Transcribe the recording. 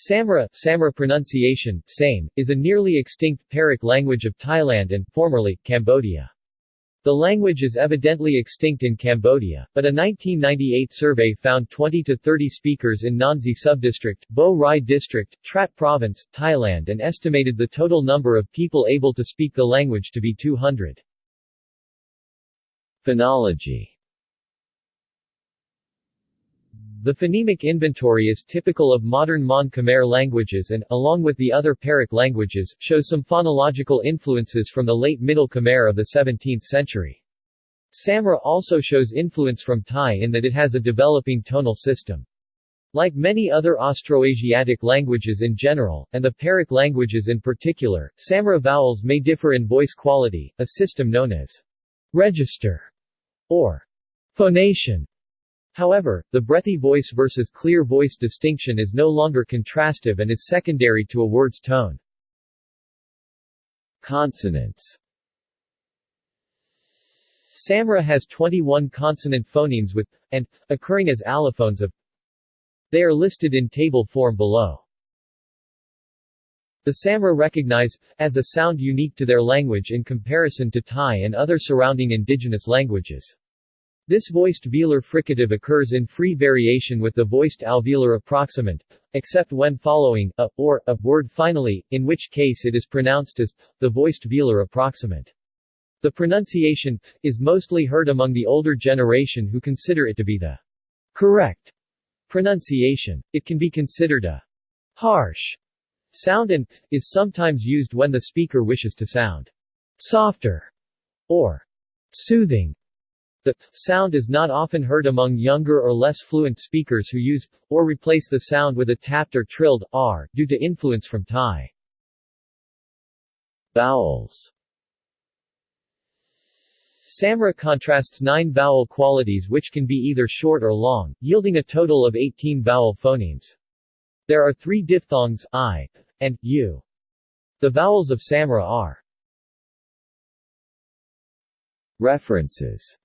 Samra, Samra pronunciation, same, is a nearly extinct Pearic language of Thailand and, formerly, Cambodia. The language is evidently extinct in Cambodia, but a 1998 survey found 20 to 30 speakers in Nanzi subdistrict, Bo Rai district, Trat province, Thailand and estimated the total number of people able to speak the language to be 200. Phonology The phonemic inventory is typical of modern Mon Khmer languages and, along with the other Pearic languages, shows some phonological influences from the late Middle Khmer of the 17th century. Samra also shows influence from Thai in that it has a developing tonal system. Like many other Austroasiatic languages in general, and the Pearic languages in particular, Samra vowels may differ in voice quality, a system known as register or phonation However, the breathy voice versus clear voice distinction is no longer contrastive and is secondary to a word's tone. Consonants Samra has 21 consonant phonemes with and occurring as allophones of They are listed in table form below. The Samra recognize as a sound unique to their language in comparison to Thai and other surrounding indigenous languages. This voiced velar fricative occurs in free variation with the voiced alveolar approximant, except when following a, or, a word finally, in which case it is pronounced as the voiced velar approximant. The pronunciation is mostly heard among the older generation who consider it to be the correct pronunciation. It can be considered a harsh sound and is sometimes used when the speaker wishes to sound softer or soothing. The sound is not often heard among younger or less fluent speakers who use or replace the sound with a tapped or trilled r due to influence from Thai. Vowels Samra contrasts nine vowel qualities which can be either short or long, yielding a total of 18 vowel phonemes. There are three diphthongs, i, and u. The vowels of Samra are References